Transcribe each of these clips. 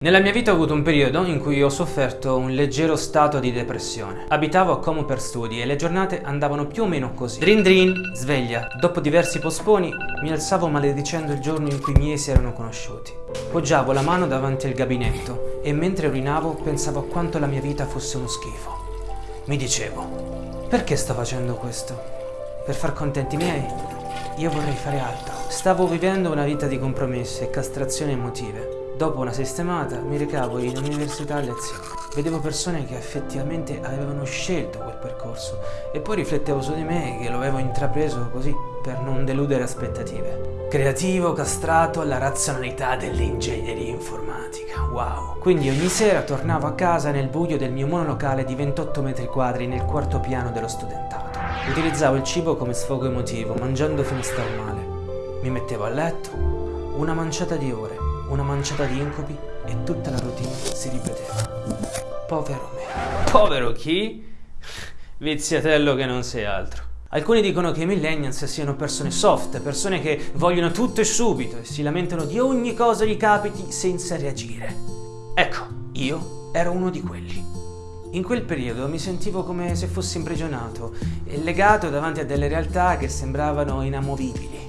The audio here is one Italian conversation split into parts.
Nella mia vita ho avuto un periodo in cui ho sofferto un leggero stato di depressione. Abitavo a Como per studi e le giornate andavano più o meno così. Drin drin, sveglia. Dopo diversi posponi mi alzavo maledicendo il giorno in cui i miei si erano conosciuti. Poggiavo la mano davanti al gabinetto e mentre urinavo pensavo a quanto la mia vita fosse uno schifo. Mi dicevo, perché sto facendo questo? Per far contenti i miei? Io vorrei fare altro. Stavo vivendo una vita di compromessi e castrazioni emotive. Dopo una sistemata mi recavo in università a lezione. Vedevo persone che effettivamente avevano scelto quel percorso e poi riflettevo su di me che lo avevo intrapreso così per non deludere aspettative. Creativo, castrato alla razionalità dell'ingegneria informatica. Wow! Quindi ogni sera tornavo a casa nel buio del mio monolocale di 28 metri quadri nel quarto piano dello studentato. Utilizzavo il cibo come sfogo emotivo, mangiando fino a star male. Mi mettevo a letto, una manciata di ore una manciata di incubi e tutta la routine si ripeteva. Povero me. Povero chi? Viziatello che non sei altro. Alcuni dicono che i millennials siano persone soft, persone che vogliono tutto e subito e si lamentano di ogni cosa gli capiti senza reagire. Ecco, io ero uno di quelli. In quel periodo mi sentivo come se fossi imprigionato e legato davanti a delle realtà che sembravano inamovibili.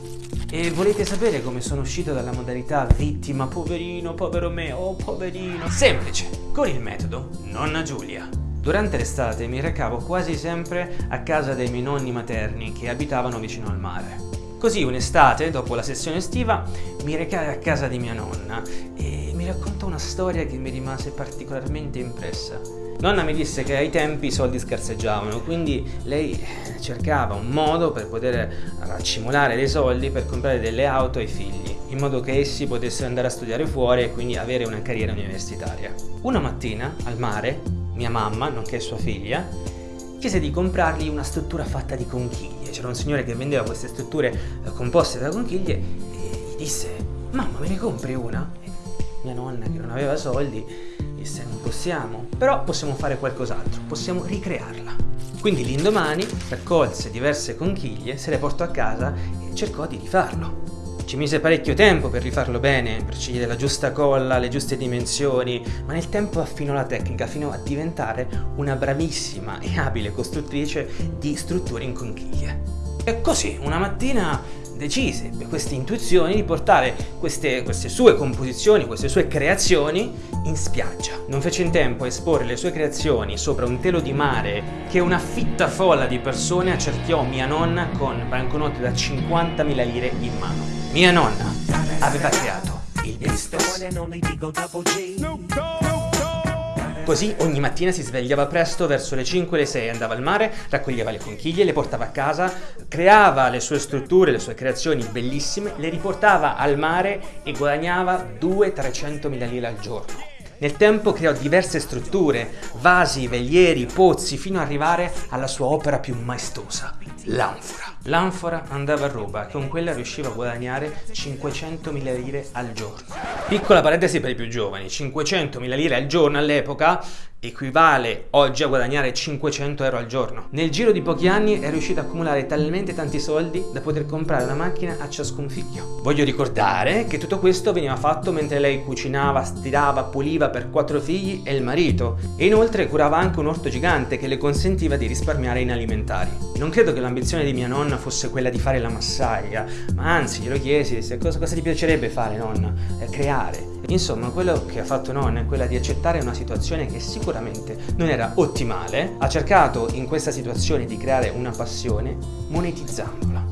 E volete sapere come sono uscito dalla modalità vittima, poverino, povero me, oh poverino? Semplice, con il metodo Nonna Giulia. Durante l'estate mi recavo quasi sempre a casa dei miei nonni materni che abitavano vicino al mare. Così un'estate, dopo la sessione estiva, mi recai a casa di mia nonna e raccontò una storia che mi rimase particolarmente impressa. Nonna mi disse che ai tempi i soldi scarseggiavano, quindi lei cercava un modo per poter accumulare dei soldi per comprare delle auto ai figli, in modo che essi potessero andare a studiare fuori e quindi avere una carriera universitaria. Una mattina, al mare, mia mamma, nonché sua figlia, chiese di comprargli una struttura fatta di conchiglie. C'era un signore che vendeva queste strutture composte da conchiglie e gli disse «Mamma, me ne compri una?» Mia nonna, che non aveva soldi, disse non possiamo, però possiamo fare qualcos'altro, possiamo ricrearla. Quindi l'indomani raccolse diverse conchiglie, se le portò a casa e cercò di rifarlo. Ci mise parecchio tempo per rifarlo bene, per scegliere la giusta colla, le giuste dimensioni, ma nel tempo affinò la tecnica fino a diventare una bravissima e abile costruttrice di strutture in conchiglie. E così, una mattina decise per queste intuizioni di portare queste, queste, sue composizioni, queste sue creazioni in spiaggia. Non fece in tempo a esporre le sue creazioni sopra un telo di mare che una fitta folla di persone accerchiò mia nonna con banconote da 50.000 lire in mano. Mia nonna aveva creato il business. Così ogni mattina si svegliava presto verso le 5 o le 6, andava al mare, raccoglieva le conchiglie, le portava a casa, creava le sue strutture, le sue creazioni bellissime, le riportava al mare e guadagnava 200-300 mila lire al giorno. Nel tempo creò diverse strutture, vasi, velieri, pozzi, fino ad arrivare alla sua opera più maestosa, l'anfora. L'anfora andava a ruba, con quella riusciva a guadagnare 500.000 lire al giorno. Piccola parentesi per i più giovani, 500.000 lire al giorno all'epoca equivale oggi a guadagnare 500 euro al giorno. Nel giro di pochi anni è riuscito a accumulare talmente tanti soldi da poter comprare una macchina a ciascun figlio. Voglio ricordare che tutto questo veniva fatto mentre lei cucinava, stirava, puliva per quattro figli e il marito e inoltre curava anche un orto gigante che le consentiva di risparmiare in alimentari. Non credo che l'ambizione di mia nonna fosse quella di fare la massaglia, ma anzi glielo chiesi, disse cosa, cosa ti piacerebbe fare nonna? Eh, creare. Insomma, quello che ha fatto nonna è quella di accettare una situazione che sicuramente non era ottimale, ha cercato in questa situazione di creare una passione monetizzandola.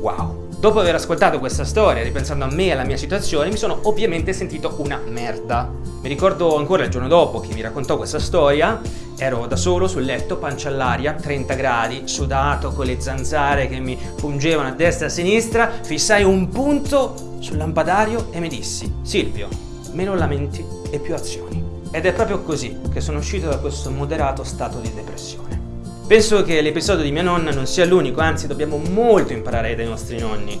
Wow! Dopo aver ascoltato questa storia, ripensando a me e alla mia situazione, mi sono ovviamente sentito una merda. Mi ricordo ancora il giorno dopo che mi raccontò questa storia, ero da solo sul letto, pancia all'aria, 30 gradi, sudato, con le zanzare che mi pungevano a destra e a sinistra, fissai un punto sul lampadario e mi dissi Silvio, meno lamenti e più azioni. Ed è proprio così che sono uscito da questo moderato stato di depressione. Penso che l'episodio di mia nonna non sia l'unico, anzi dobbiamo molto imparare dai nostri nonni.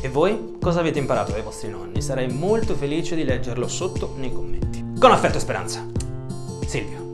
E voi cosa avete imparato dai vostri nonni? Sarei molto felice di leggerlo sotto nei commenti. Con affetto e speranza, Silvio.